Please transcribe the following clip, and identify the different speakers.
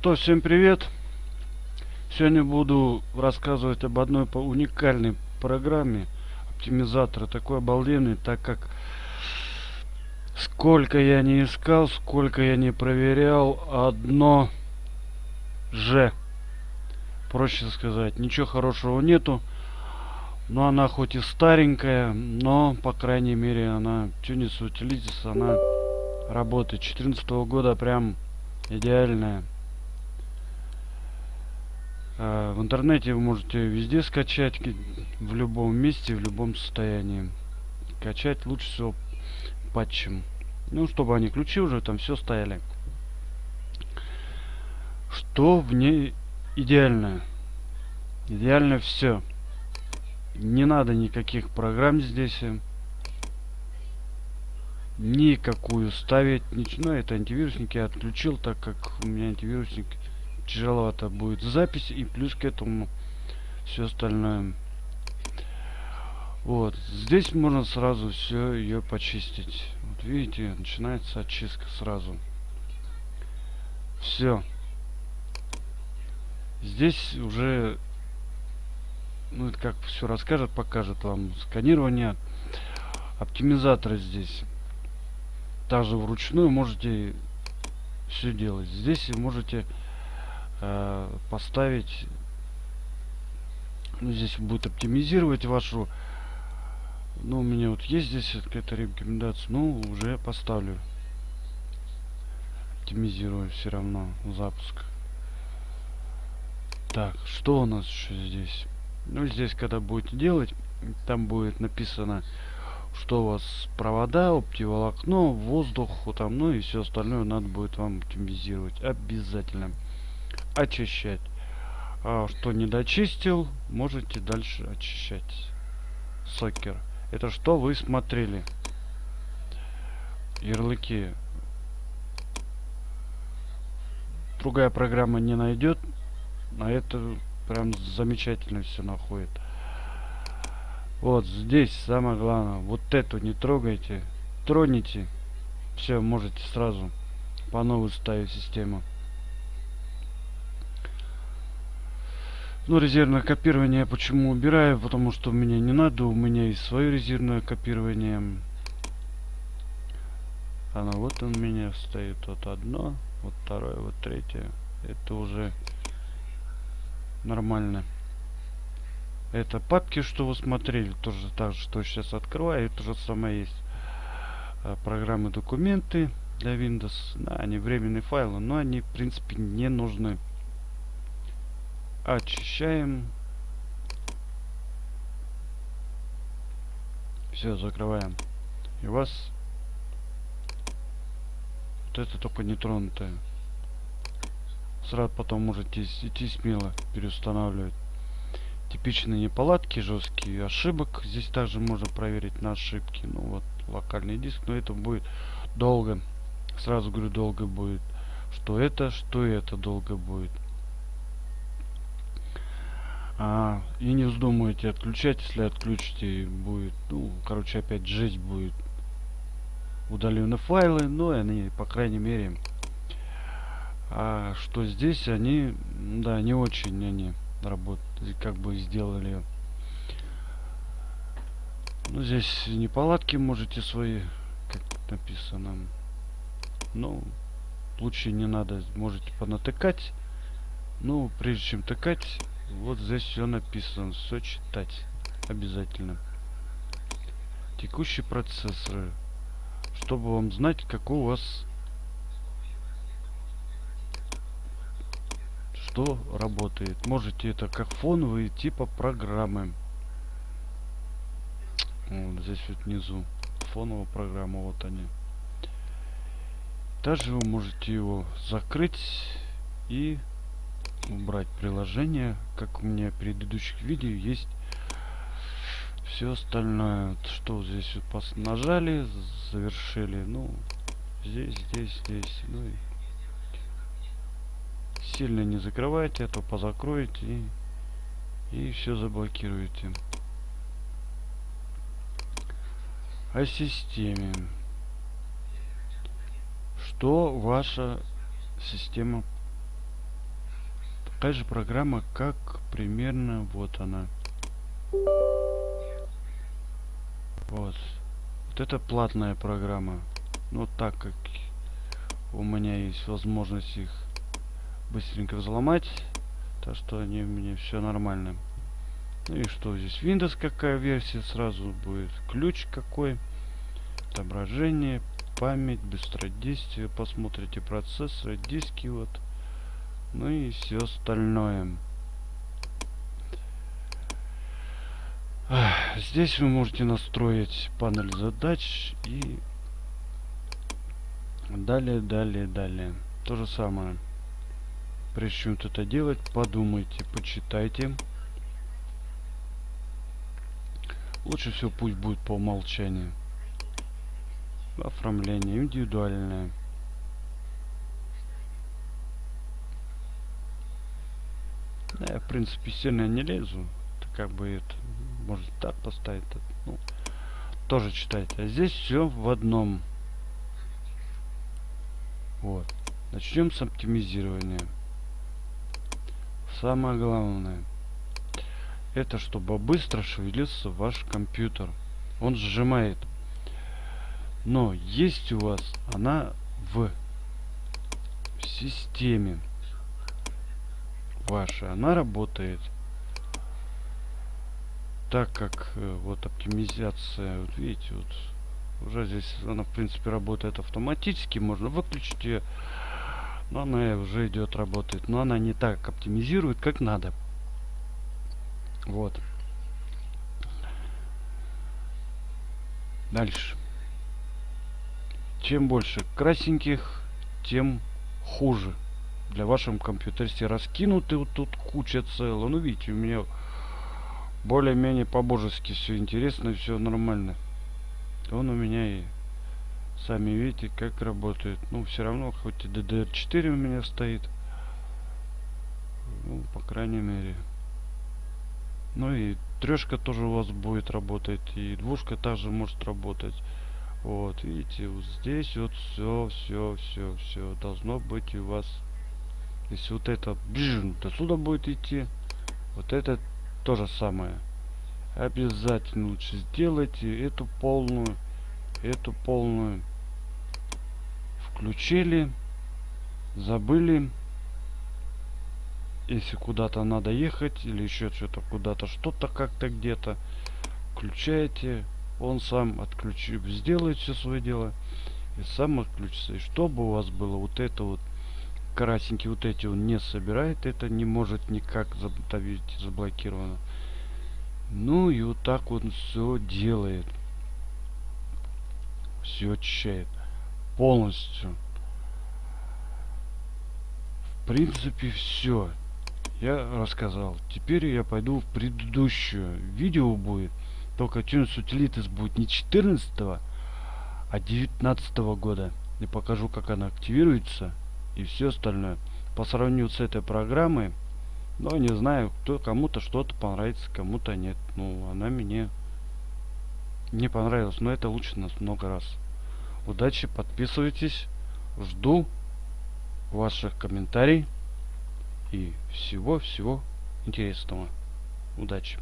Speaker 1: что, всем привет! Сегодня буду рассказывать об одной уникальной программе оптимизатора, такой обалденный, так как сколько я не искал, сколько я не проверял, одно же, проще сказать, ничего хорошего нету. Но она хоть и старенькая, но, по крайней мере, она Tunis Utilities, она работает. 14 -го года прям идеальная. А, в интернете вы можете везде скачать, в любом месте, в любом состоянии. Качать лучше всего патчем. Ну, чтобы они ключи уже там все стояли. Что в ней идеально? Идеально все. Не надо никаких программ здесь. Никакую ставить. Ничего. Ну, это антивирусник я отключил, так как у меня антивирусник тяжеловато будет запись и плюс к этому все остальное. Вот здесь можно сразу все ее почистить. Вот видите начинается очистка сразу. Все здесь уже ну это как все расскажет покажет вам сканирование. Оптимизаторы здесь. Также вручную можете все делать. Здесь можете Э, поставить ну, здесь будет оптимизировать вашу ну у меня вот есть здесь какая-то рекомендация ну уже поставлю. Оптимизирую все равно запуск. Так что у нас еще здесь? Ну здесь когда будете делать там будет написано что у вас провода оптиволокно воздух там ну и все остальное надо будет вам оптимизировать обязательно очищать. А, что не дочистил, можете дальше очищать. Сокер. Это что вы смотрели? Ярлыки. Другая программа не найдет. А это прям замечательно все находит. Вот здесь самое главное. Вот эту не трогайте. Троните. Все, можете сразу по новой ставить систему. Ну, резервное копирование почему убираю? Потому что мне не надо, у меня есть свое резервное копирование. Оно вот у меня стоит, вот одно, вот второе, вот третье. Это уже нормально. Это папки, что вы смотрели, тоже так же, что сейчас открываю, это же самое есть. А, программы документы для Windows. Да, они временные файлы, но они, в принципе, не нужны очищаем. Все закрываем. И у вас вот это только не тронутое сразу потом можете идти смело переустанавливать. Типичные неполадки жесткие ошибок. Здесь также можно проверить на ошибки. Ну вот локальный диск но это будет долго. Сразу говорю долго будет. Что это что это долго будет а, и не вздумайте отключать, если отключите, будет, ну, короче, опять жесть будет. Удалены файлы, но они, по крайней мере, а что здесь они, да, не очень они работают, как бы сделали. Ну, здесь неполадки можете свои, как написано. Ну, лучше не надо, можете понатыкать. Ну, прежде чем тыкать, вот здесь все написано. Все читать. Обязательно. Текущий процессор. Чтобы вам знать, какой у вас... Что работает. Можете это как фоновые типа программы. Вот здесь вот внизу. Фоновая программа. Вот они. Также вы можете его закрыть и убрать приложение как у меня в предыдущих видео есть все остальное что здесь вот нажали завершили ну здесь здесь здесь ну и сильно не закрывайте а позакроете и, и все заблокируете. О системе. Что ваша система такая же программа, как примерно вот она. Вот. Вот это платная программа. Но так как у меня есть возможность их быстренько взломать, так что они у меня все нормально. Ну и что здесь? Windows какая версия сразу будет? Ключ какой? Отображение, память, быстродействие. Посмотрите процессоры, диски вот. Ну и все остальное. Здесь вы можете настроить панель задач и далее, далее, далее. То же самое. Прежде чем это делать, подумайте, почитайте. Лучше всего пусть будет по умолчанию. Оформление индивидуальное. Да, я в принципе сильно не лезу. Это как бы это может так поставить. Ну, тоже читайте. А здесь все в одном. Вот. Начнем с оптимизирования. Самое главное. Это чтобы быстро шевелился ваш компьютер. Он сжимает. Но есть у вас она в системе ваша. Она работает так как э, вот оптимизация, вот видите, вот уже здесь она в принципе работает автоматически, можно выключить ее, но она уже идет работает, но она не так оптимизирует, как надо. Вот. Дальше. Чем больше красненьких, тем хуже. Для вашего компьютера. Если раскинуты вот тут куча целая. Ну, видите, у меня более-менее по-божески все интересно, все нормально. Он у меня и сами видите, как работает. Ну, все равно, хоть и DDR4 у меня стоит. Ну, по крайней мере. Ну и трешка тоже у вас будет работать. И двушка также может работать. Вот, видите, вот здесь вот все, все, все, все должно быть у вас. Если вот это бжин, до сюда будет идти. Вот это то же самое. Обязательно лучше сделайте эту полную, эту полную. Включили, забыли. Если куда-то надо ехать или еще что-то куда-то, что-то как-то где-то, включаете, он сам отключит, сделает все свое дело и сам отключится. И чтобы у вас было вот это вот красненькие вот эти он не собирает, это не может никак забить заблокировано. Ну и вот так вот все делает. Все очищает. Полностью. В принципе все. Я рассказал. Теперь я пойду в предыдущее. Видео будет. Только Tunes Utilities будет не 14 а 19 года. И покажу как она активируется и все остальное. По сравнению с этой программой, но не знаю, кто кому-то что-то понравится, кому-то нет. Ну, она мне не понравилась, но это лучше нас много раз. Удачи, подписывайтесь, жду ваших комментариев и всего-всего интересного. Удачи!